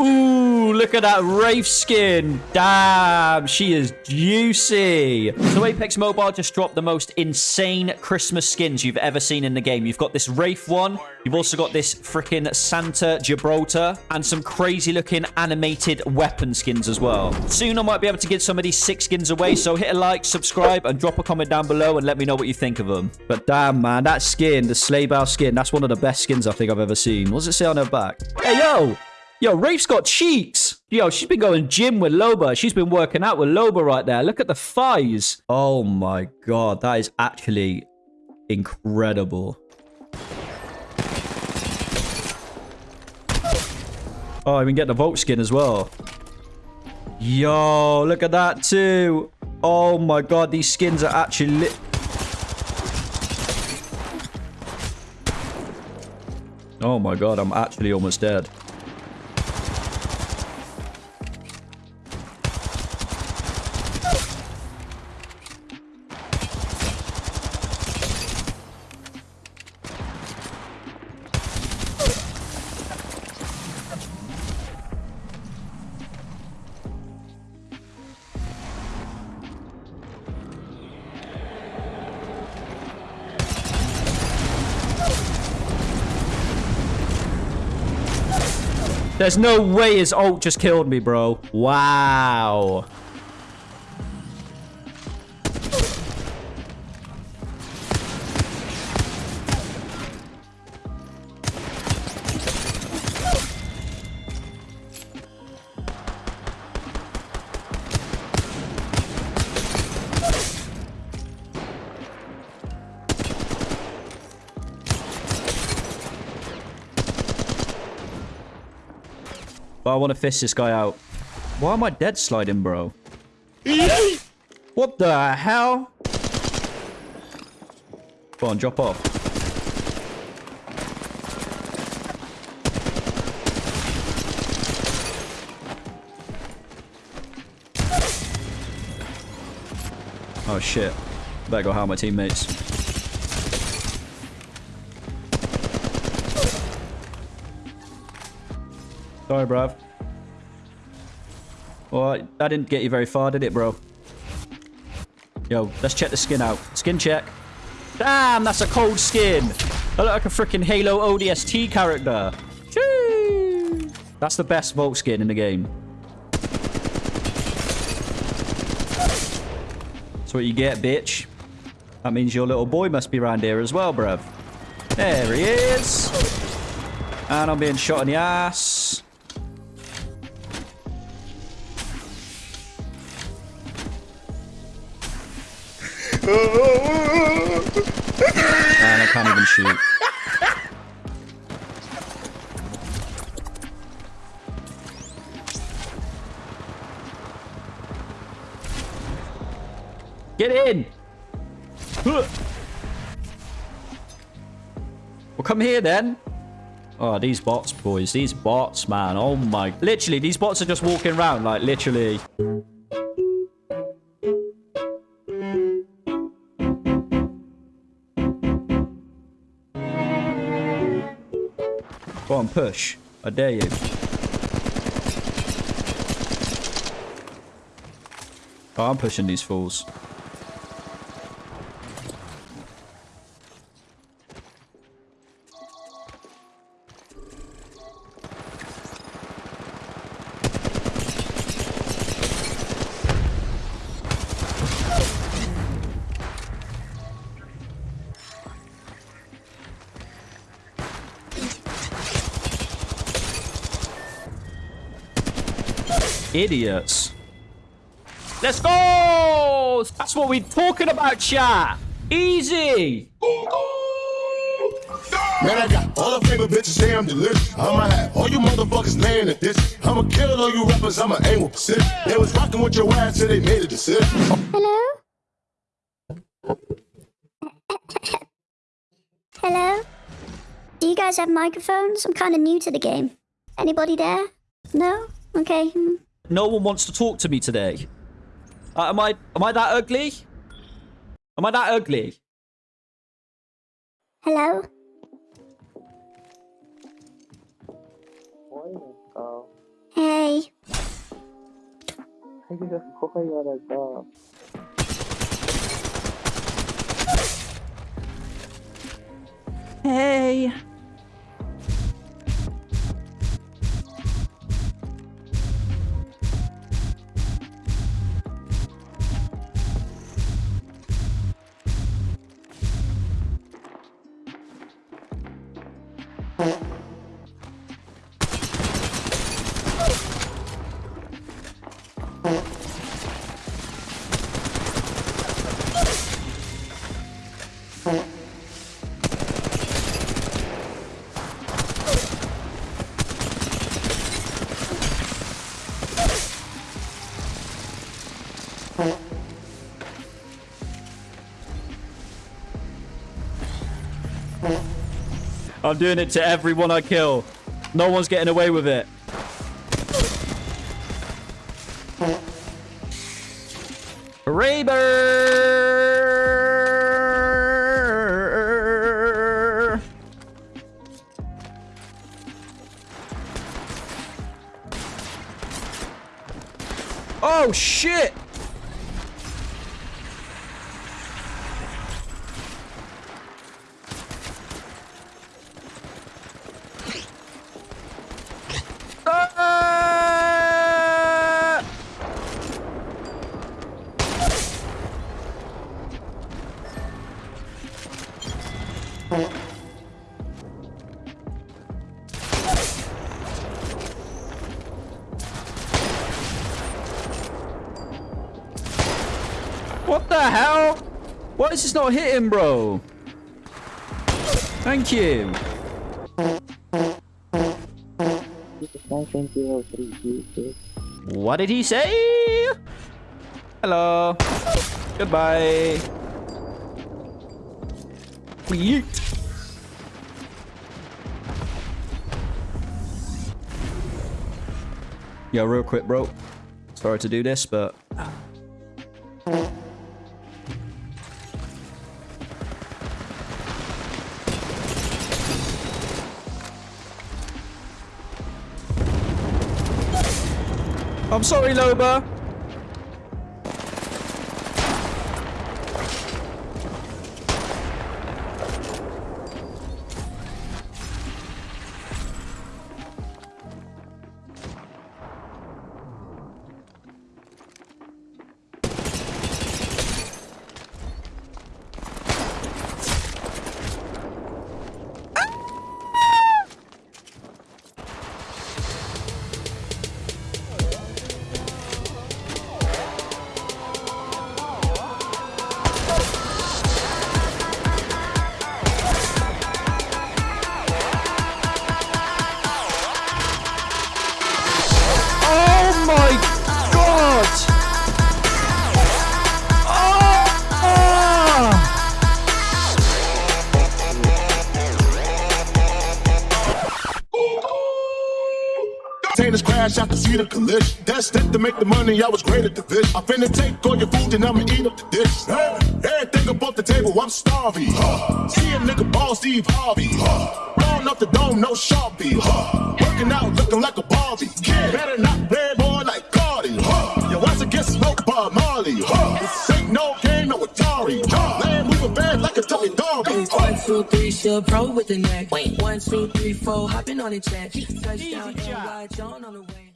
Ooh, look at that Wraith skin. Damn, she is juicy. So Apex Mobile just dropped the most insane Christmas skins you've ever seen in the game. You've got this Wraith one. You've also got this freaking Santa Gibraltar and some crazy looking animated weapon skins as well. Soon I might be able to give some of these six skins away. So hit a like, subscribe, and drop a comment down below and let me know what you think of them. But damn, man, that skin, the Sleigh Bow skin, that's one of the best skins I think I've ever seen. What does it say on her back? Hey, yo! Yo, Wraith's got cheeks. Yo, she's been going gym with Loba. She's been working out with Loba right there. Look at the thighs. Oh my god, that is actually incredible. Oh, I can get the Volt skin as well. Yo, look at that too. Oh my god, these skins are actually lit. Oh my god, I'm actually almost dead. There's no way his ult just killed me, bro. Wow. But I want to fish this guy out. Why am I dead sliding, bro? what the hell? Go on, drop off. Oh shit. Better go help my teammates. Sorry, bruv. Well, that didn't get you very far, did it, bro? Yo, let's check the skin out. Skin check. Damn, that's a cold skin. I look like a freaking Halo ODST character. That's the best Volt skin in the game. That's what you get, bitch. That means your little boy must be around here as well, bruv. There he is. And I'm being shot in the ass. And I can't even shoot. Get in! Well, come here then. Oh, these bots, boys. These bots, man. Oh my... Literally, these bots are just walking around, like, literally. Go on, push. I dare you. Oh, I'm pushing these fools. Idiots. Let's go! That's what we're talking about, chat. Easy. Man, I got all the favorite bitches say I'm delicious. I'ma have all you motherfuckers laying at this. I'ma kill all you rappers, I'ma aim with precision. They was rocking with your ass till they made a decision. Hello? Hello? Do you guys have microphones? I'm kind of new to the game. Anybody there? No? Okay. Hmm. No one wants to talk to me today. Uh, am I am I that ugly? Am I that ugly? Hello? Hey. Hey. I'm doing it to everyone I kill. No one's getting away with it. Raber! Oh, shit! What the hell? Why is this not hitting, bro? Thank you. This is 920 3 What did he say? Hello. Goodbye. Yeet. Yo, real quick, bro. Sorry to do this, but... I'm sorry, Loba. Containers crash out to see the collision. That's it to make the money. I was great at the dish. I finna take all your food and I'ma eat up the dish. Hey, everything above the table, I'm starving. Huh. See a nigga ball Steve Harvey. Huh. Blowing up the dome, no sharpie. Huh. Working out, looking like a Barbie. Better not three, still pro with the neck. One, two, three, four, hopping on the jet. Touchdown. NY, John on the way.